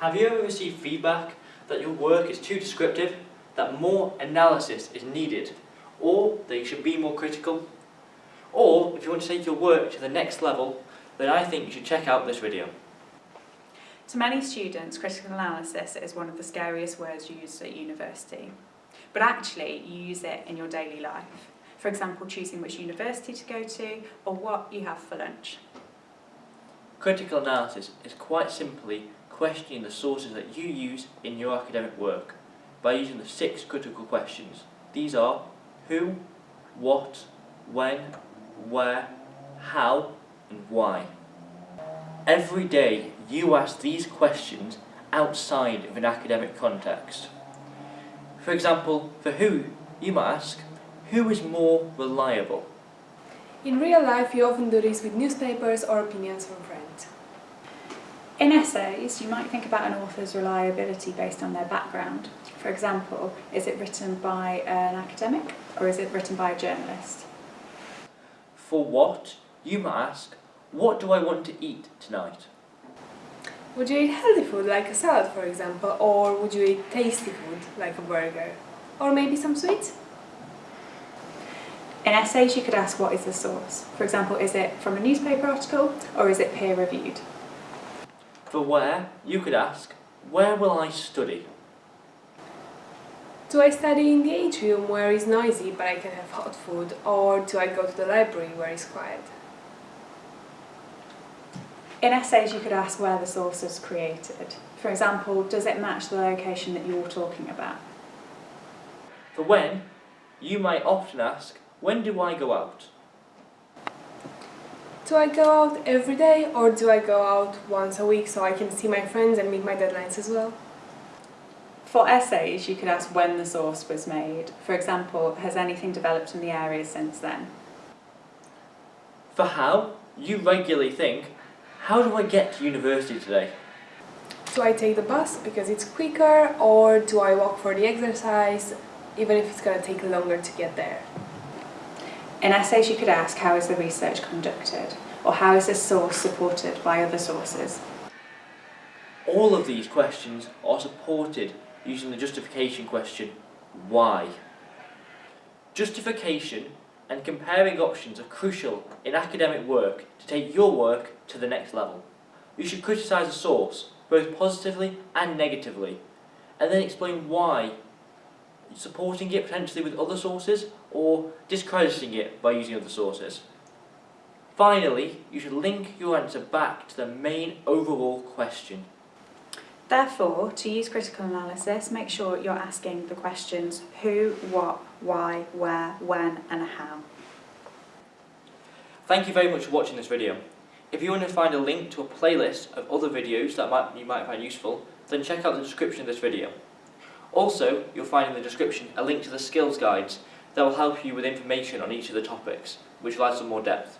Have you ever received feedback that your work is too descriptive, that more analysis is needed, or that you should be more critical? Or if you want to take your work to the next level, then I think you should check out this video. To many students, critical analysis is one of the scariest words used at university. But actually, you use it in your daily life. For example, choosing which university to go to or what you have for lunch. Critical analysis is quite simply questioning the sources that you use in your academic work by using the six critical questions. These are who, what, when, where, how and why. Every day you ask these questions outside of an academic context. For example, for who, you might ask, who is more reliable? In real life, you often do this with newspapers or opinions from friends. In essays, you might think about an author's reliability based on their background. For example, is it written by an academic or is it written by a journalist? For what, you might ask, what do I want to eat tonight? Would you eat healthy food like a salad, for example, or would you eat tasty food like a burger? Or maybe some sweets? In essays, you could ask what is the source. For example, is it from a newspaper article or is it peer reviewed? For where, you could ask, where will I study? Do I study in the atrium where it's noisy but I can have hot food, or do I go to the library where it's quiet? In essays, you could ask where the source is created. For example, does it match the location that you're talking about? For when, you might often ask, when do I go out? Do I go out every day or do I go out once a week so I can see my friends and meet my deadlines as well? For essays, you could ask when the source was made. For example, has anything developed in the area since then? For how, you regularly think, how do I get to university today? Do I take the bus because it's quicker or do I walk for the exercise even if it's going to take longer to get there? In essays, you could ask how is the research conducted or how is this source supported by other sources? All of these questions are supported using the justification question, why? Justification and comparing options are crucial in academic work to take your work to the next level. You should criticise a source, both positively and negatively, and then explain why supporting it potentially with other sources or discrediting it by using other sources. Finally, you should link your answer back to the main overall question. Therefore, to use critical analysis, make sure you're asking the questions who, what, why, where, when and how. Thank you very much for watching this video. If you want to find a link to a playlist of other videos that might, you might find useful, then check out the description of this video. Also, you'll find in the description a link to the skills guides that will help you with information on each of the topics, which will add some more depth.